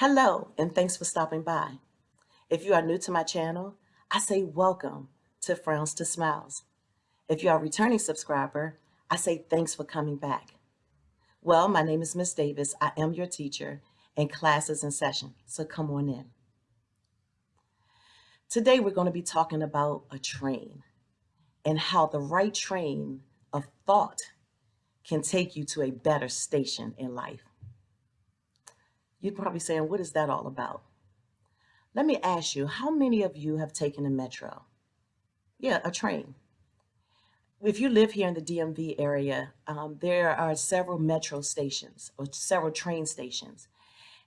Hello, and thanks for stopping by. If you are new to my channel, I say welcome to Frowns to Smiles. If you are a returning subscriber, I say thanks for coming back. Well, my name is Miss Davis. I am your teacher, and class is in session, so come on in. Today, we're going to be talking about a train and how the right train of thought can take you to a better station in life. You're probably saying, what is that all about? Let me ask you, how many of you have taken a metro? Yeah, a train. If you live here in the DMV area, um, there are several metro stations or several train stations.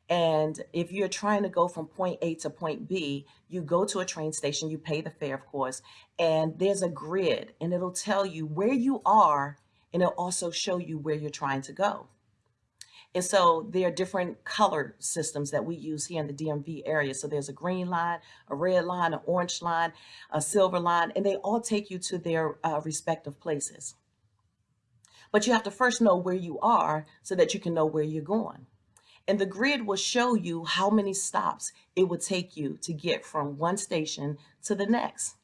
And if you're trying to go from point A to point B, you go to a train station, you pay the fare, of course, and there's a grid and it'll tell you where you are and it'll also show you where you're trying to go. And so there are different color systems that we use here in the DMV area. So there's a green line, a red line, an orange line, a silver line, and they all take you to their uh, respective places. But you have to first know where you are so that you can know where you're going. And the grid will show you how many stops it would take you to get from one station to the next.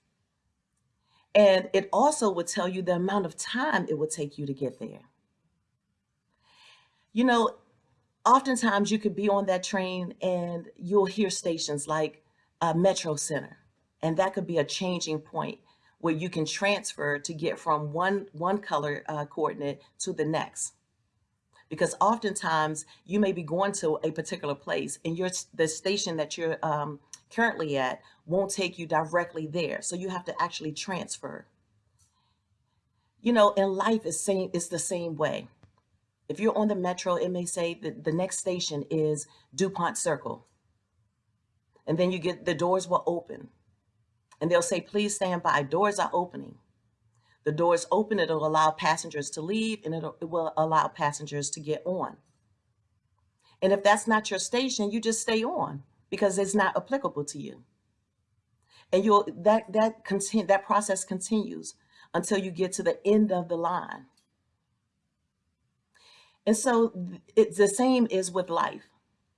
And it also would tell you the amount of time it would take you to get there. You know, oftentimes you could be on that train and you'll hear stations like Metro Center, and that could be a changing point where you can transfer to get from one, one color uh, coordinate to the next. Because oftentimes you may be going to a particular place and your, the station that you're um, currently at won't take you directly there. So you have to actually transfer. You know, in life, it's, same, it's the same way if you're on the metro, it may say that the next station is DuPont Circle. And then you get the doors will open. And they'll say, please stand by. Doors are opening. The doors open, it'll allow passengers to leave and it will allow passengers to get on. And if that's not your station, you just stay on because it's not applicable to you. And you'll that that that process continues until you get to the end of the line. And so it's the same is with life.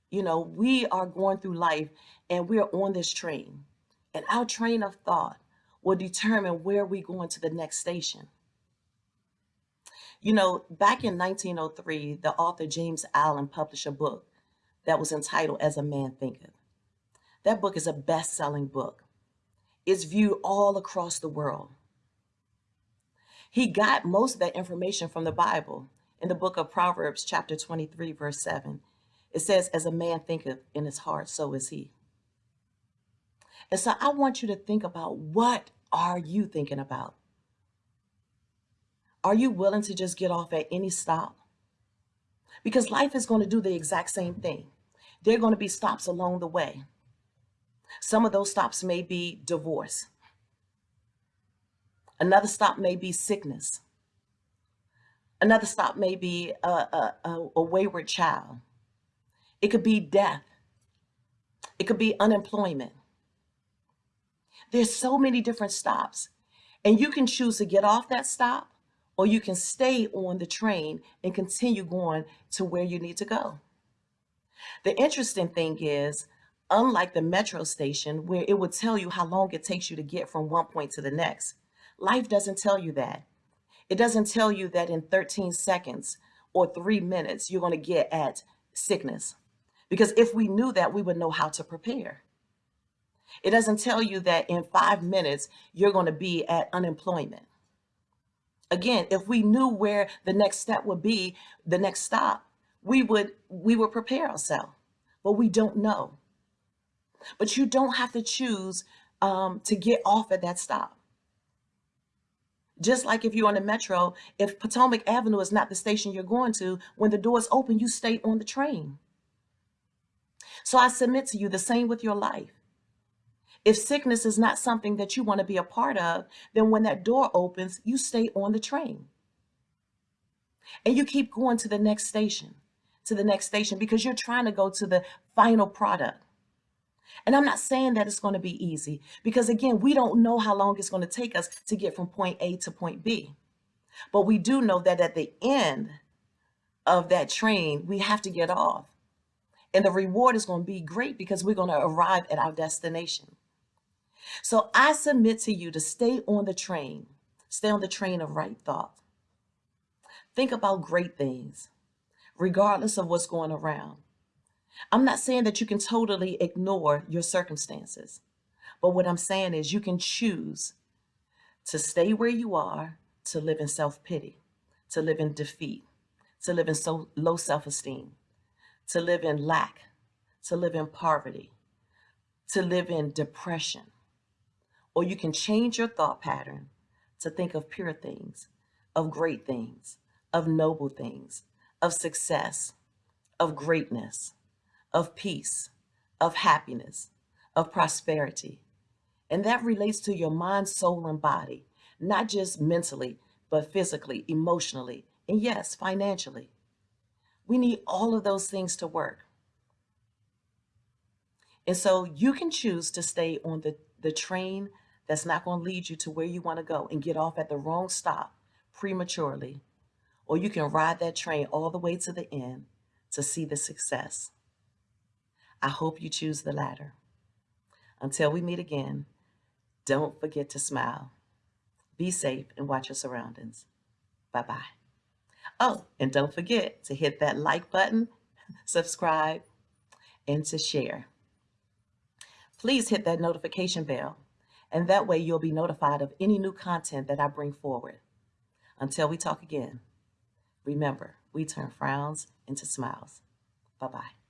You know, we are going through life and we're on this train and our train of thought will determine where we go into the next station. You know, back in 1903, the author James Allen published a book that was entitled As a Man Thinketh. That book is a best-selling book. It's viewed all across the world. He got most of that information from the Bible in the book of Proverbs, chapter 23, verse 7, it says, As a man thinketh in his heart, so is he. And so I want you to think about what are you thinking about? Are you willing to just get off at any stop? Because life is going to do the exact same thing. There are going to be stops along the way. Some of those stops may be divorce. Another stop may be sickness. Another stop may be a, a, a, wayward child. It could be death. It could be unemployment. There's so many different stops. And you can choose to get off that stop or you can stay on the train and continue going to where you need to go. The interesting thing is, unlike the metro station where it would tell you how long it takes you to get from one point to the next, life doesn't tell you that. It doesn't tell you that in 13 seconds or three minutes, you're going to get at sickness. Because if we knew that, we would know how to prepare. It doesn't tell you that in five minutes, you're going to be at unemployment. Again, if we knew where the next step would be, the next stop, we would, we would prepare ourselves, but we don't know. But you don't have to choose um, to get off at that stop. Just like if you're on the metro, if Potomac Avenue is not the station you're going to, when the doors open, you stay on the train. So I submit to you the same with your life. If sickness is not something that you want to be a part of, then when that door opens, you stay on the train. And you keep going to the next station, to the next station, because you're trying to go to the final product. And I'm not saying that it's going to be easy because again, we don't know how long it's going to take us to get from point A to point B. But we do know that at the end of that train, we have to get off. And the reward is going to be great because we're going to arrive at our destination. So I submit to you to stay on the train, stay on the train of right thought. Think about great things, regardless of what's going around. I'm not saying that you can totally ignore your circumstances, but what I'm saying is you can choose to stay where you are, to live in self pity, to live in defeat, to live in so low self esteem, to live in lack, to live in poverty, to live in depression. Or you can change your thought pattern to think of pure things, of great things, of noble things, of success, of greatness, of peace, of happiness, of prosperity. And that relates to your mind, soul, and body, not just mentally, but physically, emotionally, and yes, financially. We need all of those things to work. And so you can choose to stay on the, the train that's not going to lead you to where you want to go and get off at the wrong stop prematurely. Or you can ride that train all the way to the end to see the success. I hope you choose the latter. Until we meet again, don't forget to smile. Be safe and watch your surroundings. Bye bye. Oh, and don't forget to hit that like button, subscribe, and to share. Please hit that notification bell, and that way you'll be notified of any new content that I bring forward. Until we talk again, remember, we turn frowns into smiles. Bye bye.